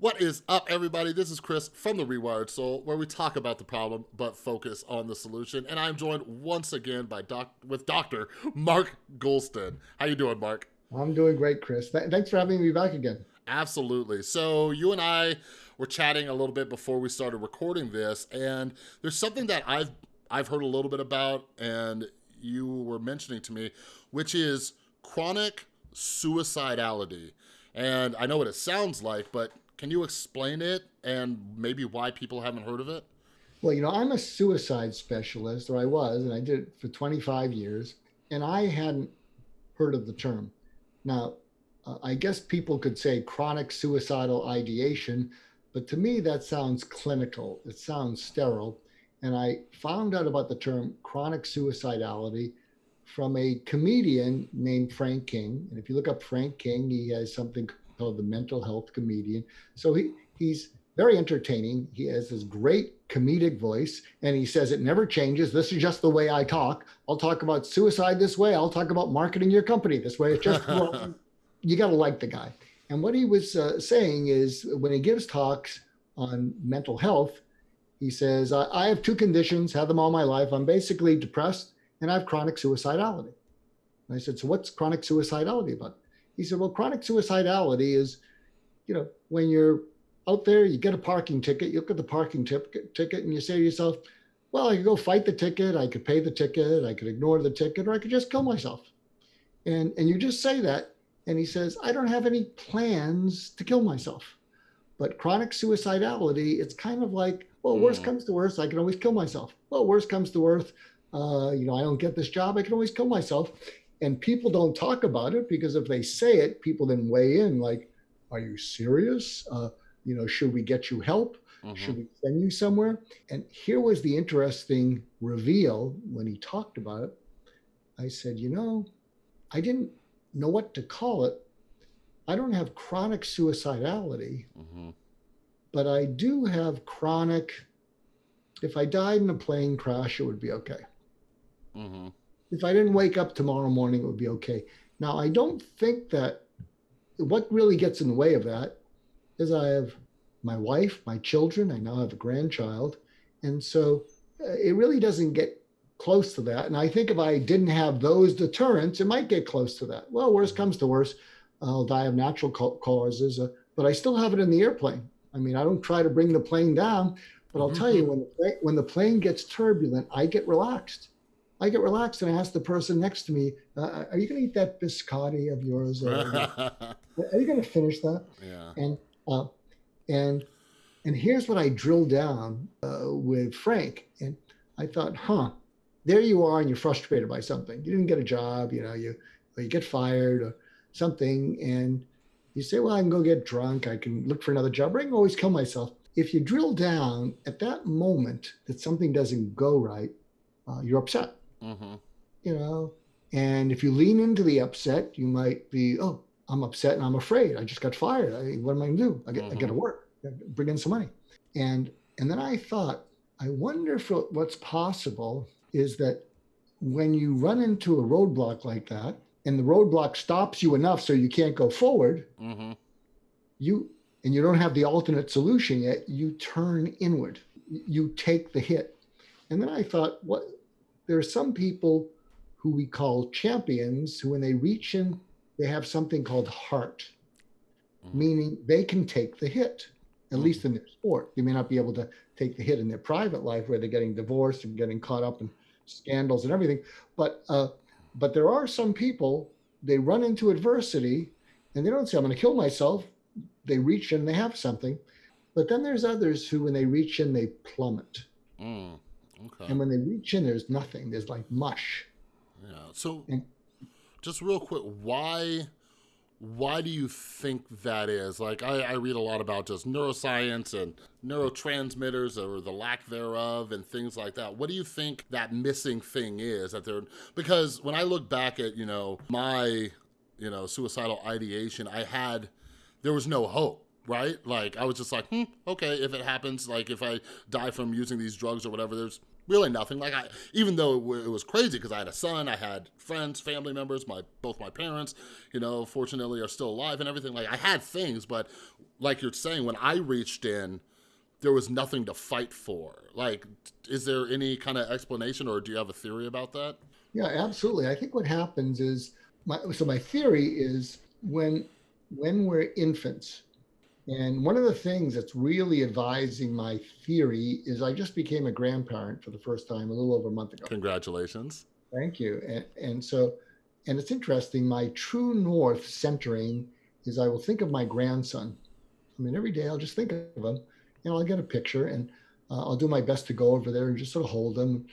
What is up, everybody? This is Chris from The Rewired Soul, where we talk about the problem but focus on the solution. And I'm joined once again by doc with Dr. Mark Goulston. How you doing, Mark? I'm doing great, Chris. Th thanks for having me back again. Absolutely. So you and I were chatting a little bit before we started recording this, and there's something that I've I've heard a little bit about, and you were mentioning to me, which is chronic suicidality. And I know what it sounds like, but can you explain it and maybe why people haven't heard of it? Well, you know, I'm a suicide specialist, or I was, and I did it for 25 years, and I hadn't heard of the term. Now, uh, I guess people could say chronic suicidal ideation, but to me that sounds clinical. It sounds sterile. And I found out about the term chronic suicidality from a comedian named Frank King. And if you look up Frank King, he has something called the mental health comedian. So he, he's very entertaining. He has this great comedic voice and he says it never changes. This is just the way I talk. I'll talk about suicide this way. I'll talk about marketing your company this way. It's just, well, you got to like the guy. And what he was uh, saying is when he gives talks on mental health, he says, I, I have two conditions, had them all my life. I'm basically depressed and I have chronic suicidality. And I said, So what's chronic suicidality about? He said, Well, chronic suicidality is, you know, when you're out there, you get a parking ticket, you look at the parking ticket, ticket and you say to yourself, Well, I could go fight the ticket, I could pay the ticket, I could ignore the ticket, or I could just kill myself. And, and you just say that. And he says, I don't have any plans to kill myself. But chronic suicidality, it's kind of like, well, worst mm. comes to worst, I can always kill myself. Well, worst comes to worst, uh, you know, I don't get this job, I can always kill myself. And people don't talk about it because if they say it, people then weigh in like, are you serious? Uh, you know, should we get you help? Mm-hmm. Should we send you somewhere? And here was the interesting reveal when he talked about it. I said, you know, I didn't know what to call it. I don't have chronic suicidality, mm-hmm. but I do have chronic. If I died in a plane crash, it would be okay. Mm-hmm. If I didn't wake up tomorrow morning, it would be okay. Now, I don't think that what really gets in the way of that is I have my wife, my children, I now have a grandchild. And so uh, it really doesn't get close to that. And I think if I didn't have those deterrents, it might get close to that. Well, worst comes to worst, I'll die of natural causes, uh, but I still have it in the airplane. I mean, I don't try to bring the plane down, but I'll mm-hmm. tell you, when the, when the plane gets turbulent, I get relaxed. I get relaxed and I ask the person next to me, uh, "Are you going to eat that biscotti of yours? are you going to finish that?" Yeah. And uh, and and here's what I drilled down uh, with Frank, and I thought, "Huh, there you are, and you're frustrated by something. You didn't get a job, you know, you or you get fired or something, and you say, "Well, I can go get drunk. I can look for another job. Or I can always kill myself." If you drill down at that moment that something doesn't go right, uh, you're upset Mm-hmm. You know, and if you lean into the upset, you might be, oh, I'm upset and I'm afraid. I just got fired. I, what am I going to do? I get, mm-hmm. I got to work, bring in some money. And and then I thought, I wonder if what's possible is that when you run into a roadblock like that, and the roadblock stops you enough so you can't go forward, mm-hmm. you and you don't have the alternate solution yet, you turn inward. You take the hit. And then I thought, what there are some people who we call champions who, when they reach in, they have something called heart, mm-hmm. meaning they can take the hit, at mm-hmm. least in their sport. They may not be able to take the hit in their private life where they're getting divorced and getting caught up in scandals and everything. But uh, but there are some people they run into adversity and they don't say, I'm going to kill myself. They reach in, they have something. But then there's others who, when they reach in, they plummet. Mm. Okay. And when they reach in, there's nothing. There's like mush. Yeah. So, and, just real quick, why why do you think that is? Like, I, I, read a lot about just neuroscience and neurotransmitters or the lack thereof and things like that. What do you think that missing thing is that they're, because when I look back at, you know, my, you know, suicidal ideation, I had, there was no hope right? Like I was just like, hmm, okay, if it happens, like if I die from using these drugs or whatever, there's really nothing. Like I, even though it, was crazy because I had a son, I had friends, family members, my both my parents, you know, fortunately are still alive and everything. Like I had things, but like you're saying, when I reached in, there was nothing to fight for. Like, is there any kind of explanation, or do you have a theory about that? Yeah, absolutely. I think what happens is my so my theory is when when we're infants and one of the things that's really advising my theory is I just became a grandparent for the first time a little over a month ago. Congratulations. Thank you. And, and so, and it's interesting, my true north centering is I will think of my grandson. I mean, every day I'll just think of him. and I'll get a picture and uh, I'll do my best to go over there and just sort of hold him.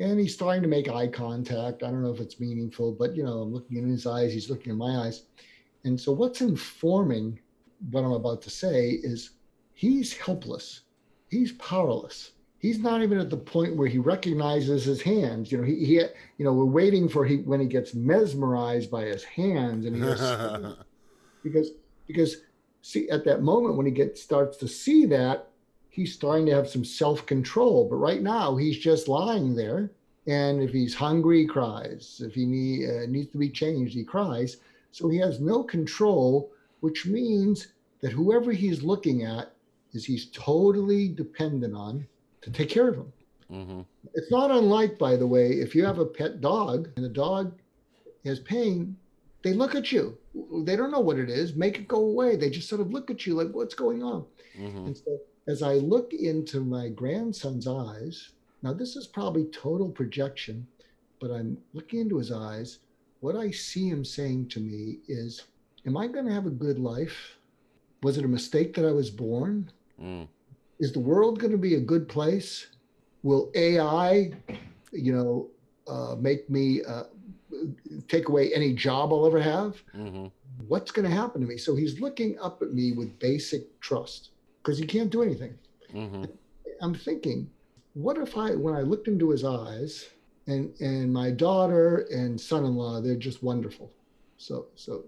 And he's starting to make eye contact. I don't know if it's meaningful, but you know, I'm looking in his eyes, he's looking in my eyes. And so, what's informing what I'm about to say is he's helpless. He's powerless. He's not even at the point where he recognizes his hands. You know, he, he you know, we're waiting for he when he gets mesmerized by his hands and he has, because because see at that moment when he gets starts to see that he's starting to have some self-control. But right now he's just lying there, and if he's hungry, he cries. If he need, uh, needs to be changed, he cries. So he has no control which means that whoever he's looking at is he's totally dependent on to take care of him. Mm-hmm. It's not unlike, by the way, if you have a pet dog and the dog has pain, they look at you. They don't know what it is. Make it go away. They just sort of look at you like, what's going on? Mm-hmm. And so as I look into my grandson's eyes, now this is probably total projection, but I'm looking into his eyes. What I see him saying to me is, am I going to have a good life? Was it a mistake that I was born? Mm. Is the world going to be a good place? Will AI, you know, uh, make me uh, take away any job I'll ever have? Mm-hmm. What's going to happen to me? So he's looking up at me with basic trust because he can't do anything. Mm-hmm. I'm thinking, what if I, when I looked into his eyes, and and my daughter and son-in-law, they're just wonderful. So so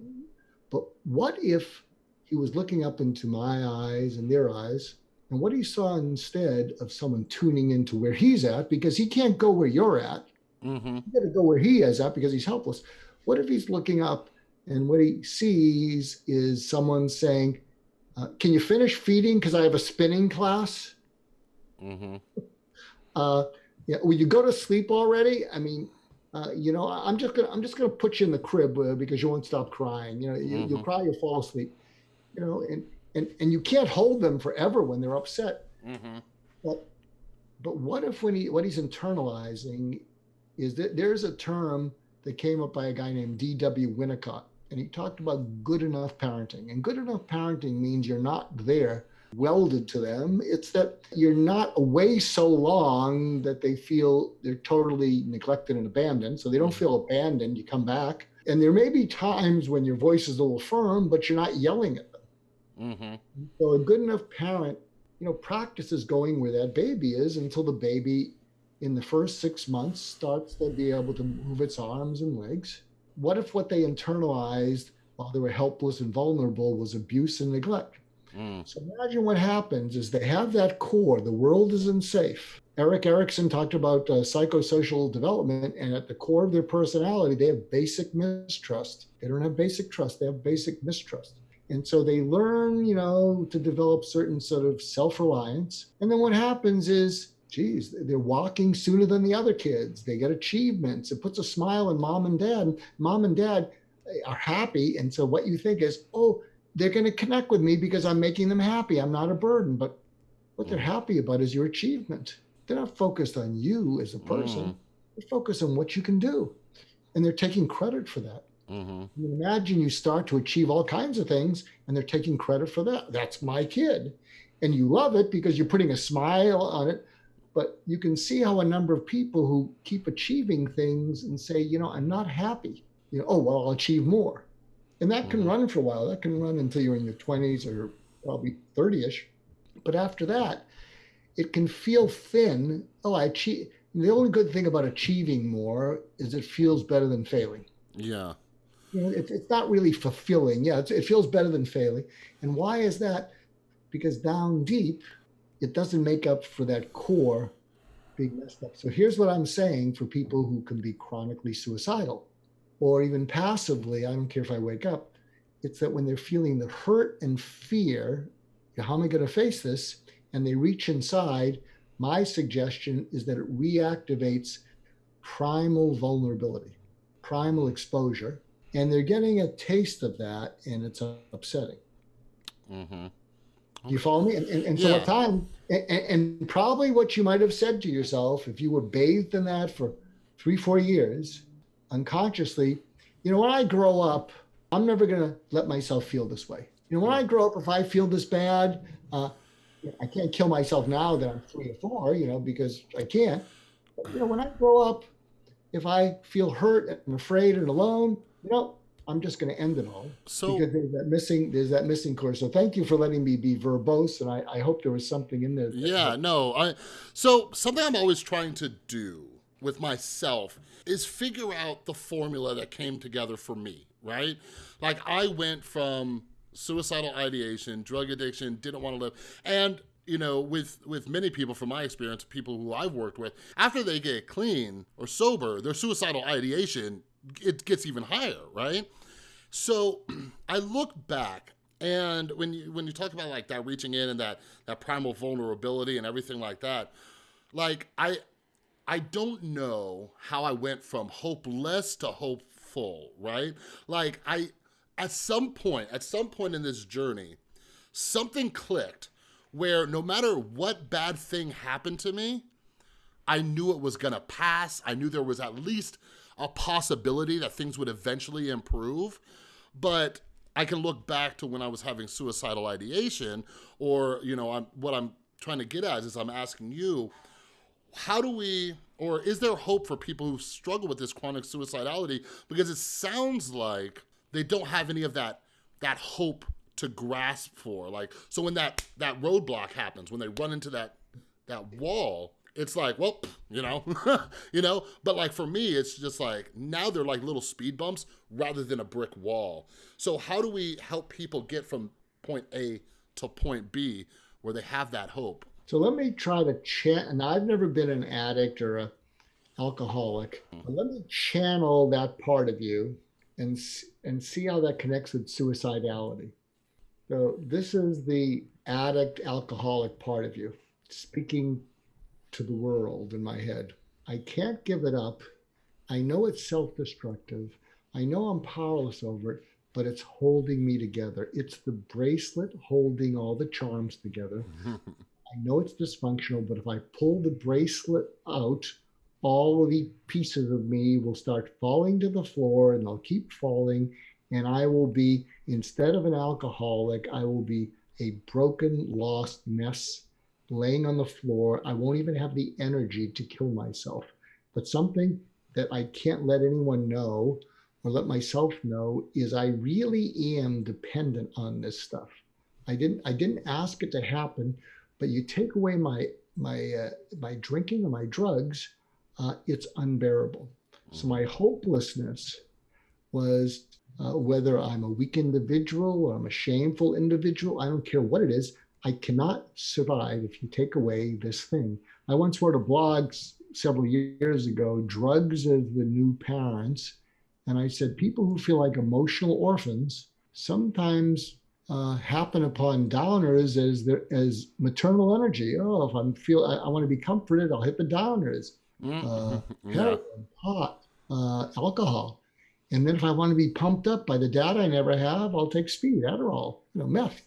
but what if he was looking up into my eyes and their eyes, and what he saw instead of someone tuning into where he's at, because he can't go where you're at. Mm-hmm. You got to go where he is at because he's helpless. What if he's looking up and what he sees is someone saying, uh, "Can you finish feeding? Because I have a spinning class." Mm-hmm. Uh, yeah, will you go to sleep already? I mean, uh, you know, I'm just gonna I'm just gonna put you in the crib uh, because you won't stop crying. You know, you, mm-hmm. you'll cry, you'll fall asleep. You know, and and and you can't hold them forever when they're upset. Mm-hmm. But but what if when he what he's internalizing is that there's a term that came up by a guy named D.W. Winnicott, and he talked about good enough parenting. And good enough parenting means you're not there welded to them. It's that you're not away so long that they feel they're totally neglected and abandoned. So they don't feel abandoned. You come back. And there may be times when your voice is a little firm, but you're not yelling at them. Mm-hmm. So a good enough parent, you know, practices going where that baby is until the baby in the first six months starts to be able to move its arms and legs. What if what they internalized while they were helpless and vulnerable was abuse and neglect? Mm. So imagine what happens is they have that core. The world isn't safe. Erik Erikson talked about uh, psychosocial development, and at the core of their personality, they have basic mistrust. They don't have basic trust; they have basic mistrust. And so they learn, you know, to develop certain sort of self-reliance. And then what happens is, geez, they're walking sooner than the other kids. They get achievements. It puts a smile on mom and dad. Mom and dad are happy. And so what you think is, oh, they're going to connect with me because I'm making them happy. I'm not a burden. But what they're mm. happy about is your achievement. They're not focused on you as a person. Mm. They're focused on what you can do. And they're taking credit for that. Mm-hmm. imagine you start to achieve all kinds of things and they're taking credit for that. That's my kid. And you love it because you're putting a smile on it. But you can see how a number of people who keep achieving things and say, you know, I'm not happy. You know, oh, well, I'll achieve more and that can mm-hmm. run for a while. That can run until you're in your 20s or probably 30ish. But after that, it can feel thin. Oh, I achieve. The only good thing about achieving more is it feels better than failing. Yeah. You know, it, it's not really fulfilling. Yeah, it feels better than failing. And why is that? Because down deep, it doesn't make up for that core being messed up. So here's what I'm saying for people who can be chronically suicidal or even passively, I don't care if I wake up, it's that when they're feeling the hurt and fear, how am I going to face this? And they reach inside, my suggestion is that it reactivates primal vulnerability, primal exposure. And they're getting a taste of that, and it's upsetting. Mm-hmm. You follow me? And, and, and so yeah. at time, and, and probably what you might have said to yourself if you were bathed in that for three, four years, unconsciously, you know, when I grow up, I'm never going to let myself feel this way. You know, when I grow up, if I feel this bad, uh, I can't kill myself now that I'm three or four, you know, because I can't. But, you know, when I grow up, if I feel hurt and afraid and alone, you know, I'm just going to end it all. So because there's that missing, there's that missing course. So thank you for letting me be verbose, and I, I hope there was something in there. Yeah, no, I. So something I'm always trying to do with myself is figure out the formula that came together for me, right? Like I went from suicidal ideation, drug addiction, didn't want to live, and you know, with with many people from my experience, people who I've worked with, after they get clean or sober, their suicidal ideation it gets even higher, right? So I look back and when you when you talk about like that reaching in and that that primal vulnerability and everything like that, like I I don't know how I went from hopeless to hopeful, right? Like I, at some point, at some point in this journey, something clicked where no matter what bad thing happened to me, I knew it was gonna pass. I knew there was at least a possibility that things would eventually improve. But I can look back to when I was having suicidal ideation or, you know, I'm, what I'm trying to get at is I'm asking you, how do we, or is there hope for people who struggle with this chronic suicidality? Because it sounds like they don't have any of that, that hope to grasp for. Like, so when that, that roadblock happens, when they run into that, that wall, it's like, well, you know, you know, but like for me, it's just like now they're like little speed bumps rather than a brick wall. So how do we help people get from point A to point B where they have that hope? So let me try to chant. And I've never been an addict or a alcoholic. But let me channel that part of you and and see how that connects with suicidality. So this is the addict alcoholic part of you speaking to the world in my head. I can't give it up. I know it's self-destructive. I know I'm powerless over it, but it's holding me together. It's the bracelet holding all the charms together. I know it's dysfunctional, but if I pull the bracelet out, all of the pieces of me will start falling to the floor and they'll keep falling. And I will be, instead of an alcoholic, I will be a broken, lost mess laying on the floor. I won't even have the energy to kill myself. But something that I can't let anyone know or let myself know is I really am dependent on this stuff. I didn't I didn't ask it to happen, but you take away my my uh, my drinking or my drugs, uh, it's unbearable. So my hopelessness was uh, whether I'm a weak individual or I'm a shameful individual. I don't care what it is. I cannot survive if you take away this thing. I once wrote a blog several years ago, "Drugs as the New Parents," and I said people who feel like emotional orphans sometimes uh, happen upon downers as as maternal energy. Oh, if I'm feel I, I want to be comforted, I'll hit the downers. Mm-hmm. Uh, heroin, yeah. pot, uh, alcohol, and then if I want to be pumped up by the dad I never have, I'll take speed, Adderall, you know, meth.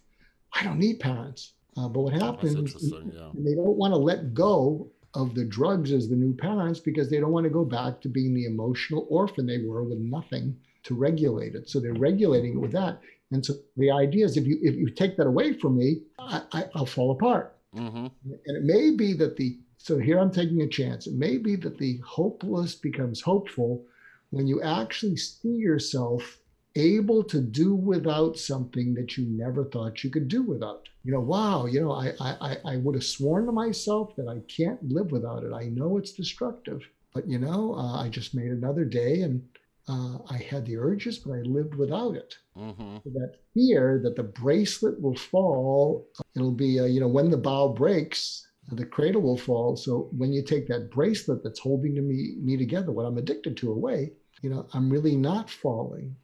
I don't need parents. Uh, but what happens? Yeah. They don't want to let go of the drugs as the new parents because they don't want to go back to being the emotional orphan they were with nothing to regulate it. So they're regulating it with that. And so the idea is if you if you take that away from me, I, I, will fall apart. Mm-hmm. And it may be that the so here I'm taking a chance. It may be that the hopeless becomes hopeful when you actually see yourself able to do without something that you never thought you could do without. You know, wow, you know, I I, I would have sworn to myself that I can't live without it. I know it's destructive, but you know, uh, I just made another day and uh, I had the urges, but I lived without it. Mm-hmm. That fear that the bracelet will fall, it'll be, uh, you know, when the bow breaks, the cradle will fall. So when you take that bracelet that's holding to me me together, what I'm addicted to away, you know, I'm really not falling.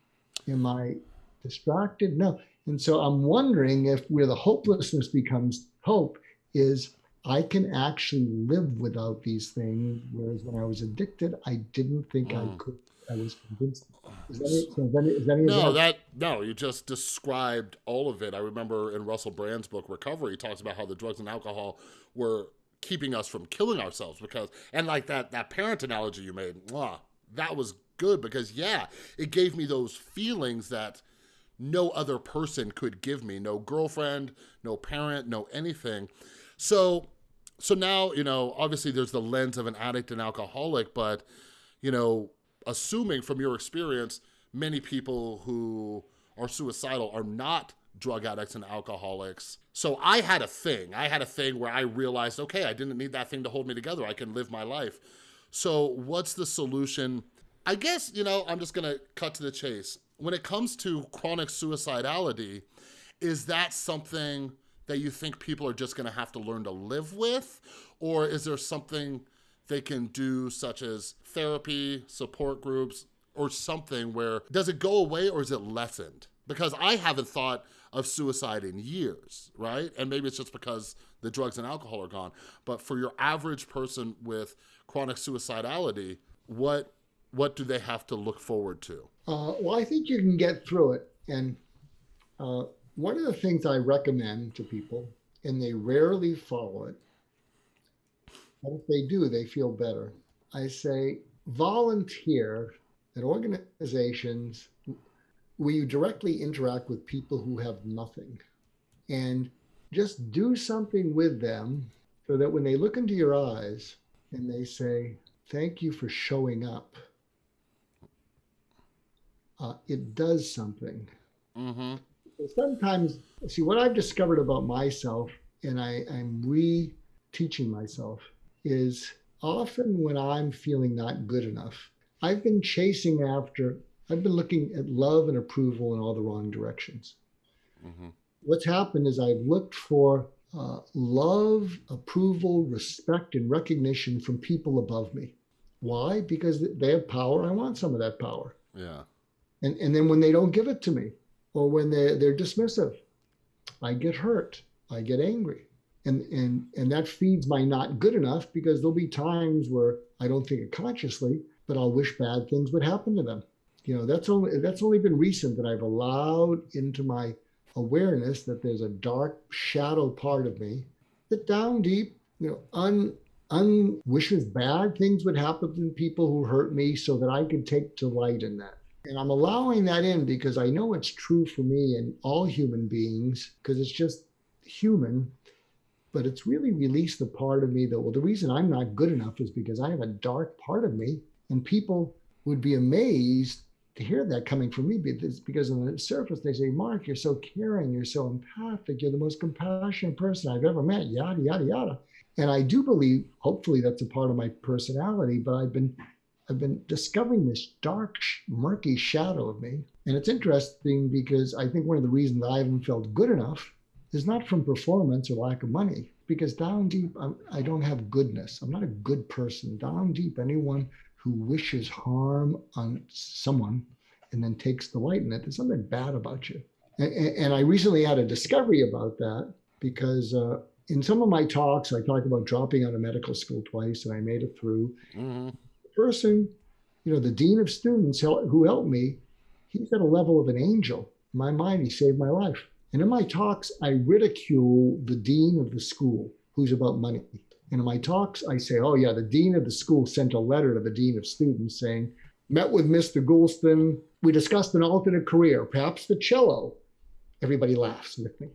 Am I distracted? No. And so I'm wondering if where the hopelessness becomes hope is I can actually live without these things, whereas when I was addicted, I didn't think mm. I could. I was convinced. Is that, is that, is that no, that no. You just described all of it. I remember in Russell Brand's book Recovery, he talks about how the drugs and alcohol were keeping us from killing ourselves because, and like that that parent analogy you made, wow, that was good because yeah, it gave me those feelings that no other person could give me. No girlfriend, no parent, no anything. So so now, you know, obviously there's the lens of an addict and alcoholic, but, you know, assuming from your experience, many people who are suicidal are not drug addicts and alcoholics. So I had a thing. I had a thing where I realized, okay, I didn't need that thing to hold me together. I can live my life. So what's the solution? I guess, you know, I'm just going to cut to the chase. When it comes to chronic suicidality, is that something that you think people are just going to have to learn to live with? Or is there something they can do, such as therapy, support groups, or something where does it go away or is it lessened? Because I haven't thought of suicide in years, right? And maybe it's just because the drugs and alcohol are gone. But for your average person with chronic suicidality, what what do they have to look forward to? Uh, well, I think you can get through it. And uh, one of the things I recommend to people, and they rarely follow it, if they do, they feel better. I say volunteer at organizations where you directly interact with people who have nothing and just do something with them so that when they look into your eyes and they say, Thank you for showing up, uh, it does something. Mm-hmm sometimes, see, what I've discovered about myself, and I, I'm re teaching myself, is often when I'm feeling not good enough, I've been chasing after, I've been looking at love and approval in all the wrong directions. Mm-hmm. What's happened is I've looked for uh, love, approval, respect, and recognition from people above me. Why? Because they have power. I want some of that power. Yeah. And, and then when they don't give it to me, or when they're, they're dismissive. I get hurt. I get angry. And, and, and that feeds my not good enough because there'll be times where I don't think it consciously, but I'll wish bad things would happen to them. You know, that's only, that's only been recent that I've allowed into my awareness that there's a dark shadow part of me that down deep, you know, un, un wishes bad things would happen to people who hurt me so that I could take delight in that. And I'm allowing that in because I know it's true for me and all human beings because it's just human. But it's really released the part of me that, well, the reason I'm not good enough is because I have a dark part of me. And people would be amazed to hear that coming from me because on the surface they say, Mark, you're so caring, you're so empathic, you're the most compassionate person I've ever met, yada, yada, yada. And I do believe, hopefully, that's a part of my personality, but I've been I've been discovering this dark, murky shadow of me. And it's interesting because I think one of the reasons I haven't felt good enough is not from performance or lack of money, because down deep, I'm, I do not have goodness. I'm not a good person. Down deep, anyone who wishes harm on someone and then takes delight in it, there's something bad about you. And, and I recently had a discovery about that because uh, in some of my talks, I talk about dropping out of medical school twice and I made it through. Mm-hmm person, you know, the dean of students who helped me, he's at a level of an angel. In my mind, he saved my life. And in my talks, I ridicule the dean of the school who's about money. And in my talks, I say, oh, yeah, the dean of the school sent a letter to the dean of students saying, met with Mr. Goulston. We discussed an alternate career, perhaps the cello. Everybody laughs with me.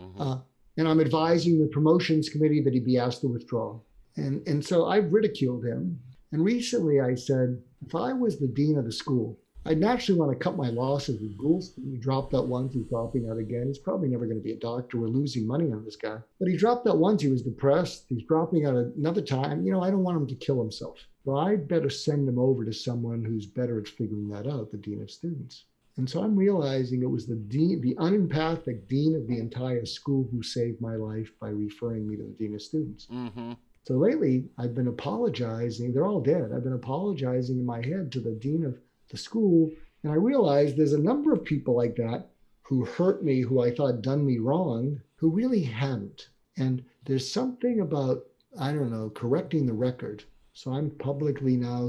Mm-hmm. Uh, and I'm advising the promotions committee that he be asked to withdraw. And, and so I've ridiculed him. And recently I said, if I was the dean of the school, I'd naturally want to cut my losses with Goulston. He dropped that once, he's dropping out again. He's probably never going to be a doctor. We're losing money on this guy. But he dropped that once, he was depressed. He's dropping out another time. You know, I don't want him to kill himself. So I'd better send him over to someone who's better at figuring that out, the dean of students. And so I'm realizing it was the dean, the unempathic dean of the entire school who saved my life by referring me to the dean of students. Mm-hmm. So lately, I've been apologizing. They're all dead. I've been apologizing in my head to the dean of the school. And I realized there's a number of people like that who hurt me, who I thought done me wrong, who really hadn't. And there's something about, I don't know, correcting the record. So I'm publicly now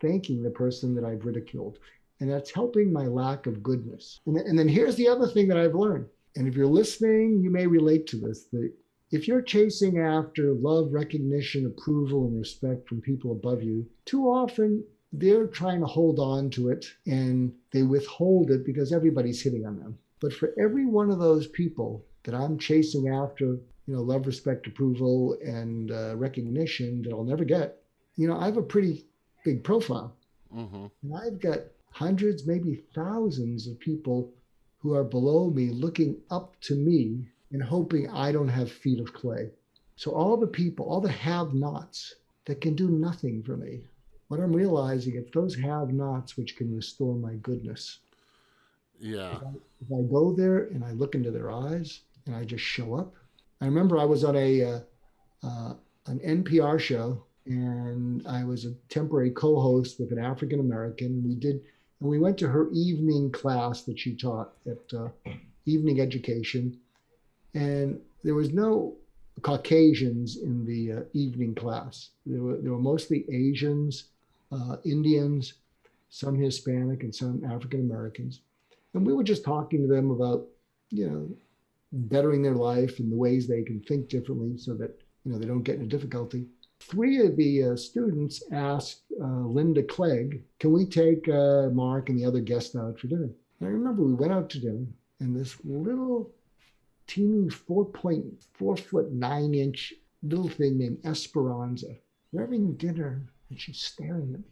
thanking the person that I've ridiculed. And that's helping my lack of goodness. And, and then here's the other thing that I've learned. And if you're listening, you may relate to this. That if you're chasing after love, recognition, approval, and respect from people above you, too often they're trying to hold on to it and they withhold it because everybody's hitting on them. But for every one of those people that I'm chasing after, you know, love, respect, approval, and uh, recognition that I'll never get, you know, I have a pretty big profile. Mm-hmm. And I've got hundreds, maybe thousands of people who are below me looking up to me and hoping I don't have feet of clay. So all the people, all the have-nots that can do nothing for me, what I'm realizing it's those have-nots which can restore my goodness. Yeah. If I, if I, go there and I look into their eyes and I just show up. I remember I was on a uh, uh, an NPR show and I was a temporary co-host with an African American. We did, and we went to her evening class that she taught at uh, evening education, and there was no Caucasians in the uh, evening class. There were, there were mostly Asians, uh, Indians, some Hispanic, and some African Americans. And we were just talking to them about, you know, bettering their life and the ways they can think differently so that, you know, they don't get into difficulty. Three of the uh, students asked uh, Linda Clegg, can we take uh, Mark and the other guests out for dinner? And I remember we went out to dinner and this little teeny 4.4 foot 9 inch little thing named Esperanza. We're having dinner and she's staring at me.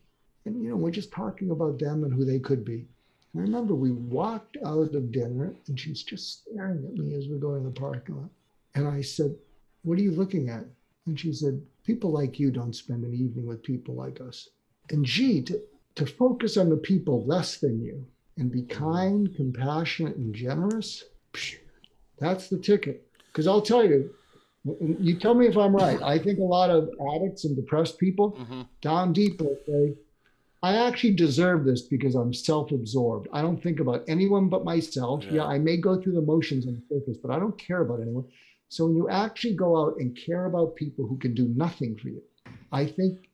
And, you know, we're just talking about them and who they could be. And I remember we walked out of dinner and she's just staring at me as we go to the parking lot. And I said, What are you looking at? And she said, People like you don't spend an evening with people like us. And gee, to, to focus on the people less than you and be kind, compassionate, and generous, psh, that's the ticket. Because I'll tell you, you tell me if I'm right. I think a lot of addicts and depressed people mm-hmm. down deep will say, I actually deserve this because I'm self absorbed. I don't think about anyone but myself. Yeah. yeah, I may go through the motions on the surface, but I don't care about anyone. So when you actually go out and care about people who can do nothing for you, I think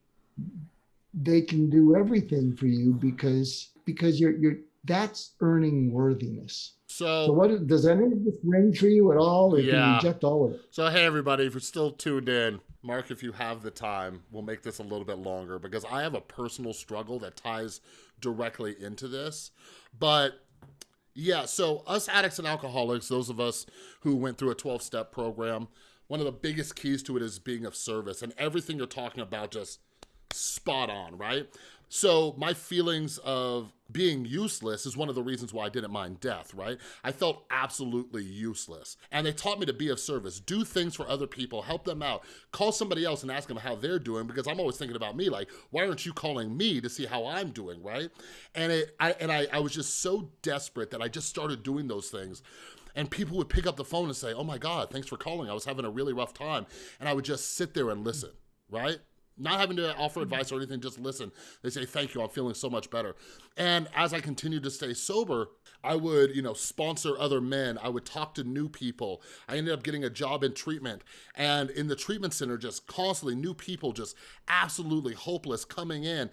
they can do everything for you because because you're you're that's earning worthiness. So, so what does any of this ring for you at all, or yeah. can you reject all of it? So hey everybody, if you're still tuned in, Mark, if you have the time, we'll make this a little bit longer because I have a personal struggle that ties directly into this. But yeah, so us addicts and alcoholics, those of us who went through a 12-step program, one of the biggest keys to it is being of service and everything you're talking about just spot on, right? So my feelings of being useless is one of the reasons why I didn't mind death, right? I felt absolutely useless. And they taught me to be of service, do things for other people, help them out, call somebody else and ask them how they're doing because I'm always thinking about me, like, why aren't you calling me to see how I'm doing, right? And it, I, and I, I was just so desperate that I just started doing those things and people would pick up the phone and say, oh my God, thanks for calling. I was having a really rough time. And I would just sit there and listen, right? Not having to offer advice or anything, just listen. They say, thank you, I'm feeling so much better. And as I continued to stay sober, I would, you know, sponsor other men. I would talk to new people. I ended up getting a job in treatment. And in the treatment center, just constantly new people, just absolutely hopeless coming in.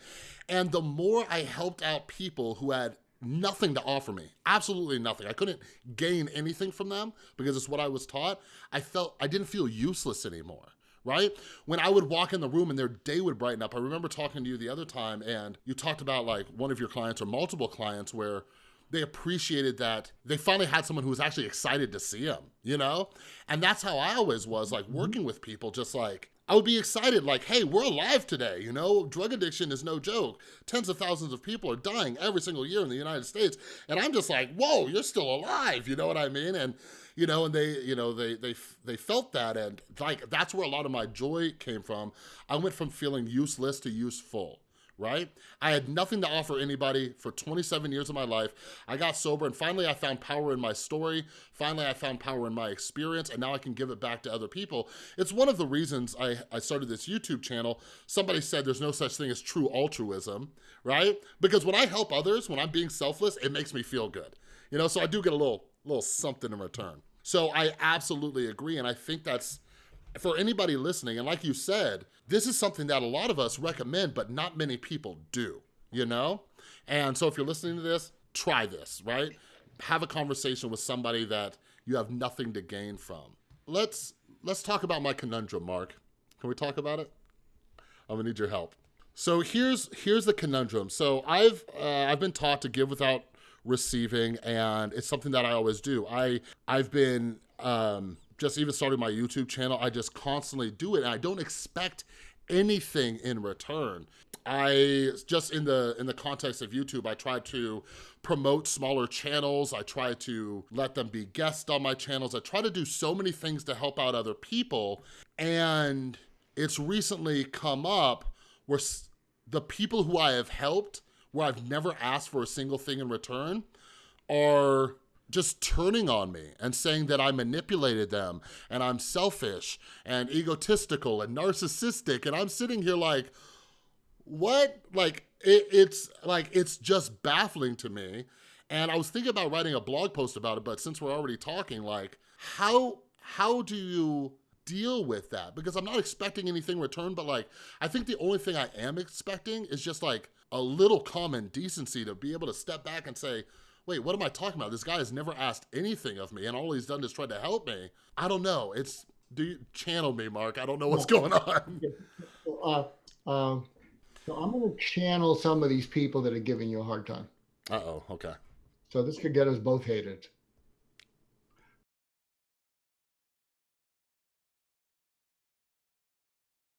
And the more I helped out people who had nothing to offer me, absolutely nothing. I couldn't gain anything from them because it's what I was taught. I felt, I didn't feel useless anymore right? When I would walk in the room and their day would brighten up. I remember talking to you the other time and you talked about like one of your clients or multiple clients where they appreciated that they finally had someone who was actually excited to see them, you know? And that's how I always was like mm-hmm. working with people, just like, I would be excited, like, hey, we're alive today, you know? Drug addiction is no joke. Tens of thousands of people are dying every single year in the United States. And I'm just like, whoa, you're still alive, you know what I mean? And you know, and they, you know, they they they felt that, and like that's where a lot of my joy came from. I went from feeling useless to useful, right? I had nothing to offer anybody for 27 years of my life. I got sober and finally I found power in my story. Finally, I found power in my experience and now I can give it back to other people. It's one of the reasons I, I started this YouTube channel. Somebody said there's no such thing as true altruism, right? Because when I help others, when I'm being selfless, it makes me feel good. You know, so I do get a little, little something in return. So I absolutely agree. And I think that's, for anybody listening, and like you said, this is something that a lot of us recommend, but not many people do, you know? And so if you're listening to this, try this, right? Have a conversation with somebody that you have nothing to gain from. Let's let's talk about my conundrum, Mark. Can we talk about it? I'm gonna need your help. So here's here's the conundrum. So I've uh, I've been taught to give without receiving, and it's something that I always do. I I've been um, just even starting my YouTube channel, I just constantly do it and I don't expect anything in return. I just in the in the context of YouTube, I try to promote smaller channels. I try to let them be guests on my channels. I try to do so many things to help out other people. And it's recently come up where the people who I have helped, where I've never asked for a single thing in return, are just turning on me and saying that I manipulated them and I'm selfish and egotistical and narcissistic. And I'm sitting here like, what? Like, it, it's like, it's just baffling to me. And I was thinking about writing a blog post about it, but since we're already talking, like, how, how do you deal with that? Because I'm not expecting anything return, but like, I think the only thing I am expecting is just like a little common decency to be able to step back and say, wait, what am I talking about? This guy has never asked anything of me and all he's done is tried to help me. I don't know. It's, do you channel me, Mark? I don't know what's going on. Uh, um, so I'm going to channel some of these people that are giving you a hard time. Uh-oh, okay. So this could get us both hated.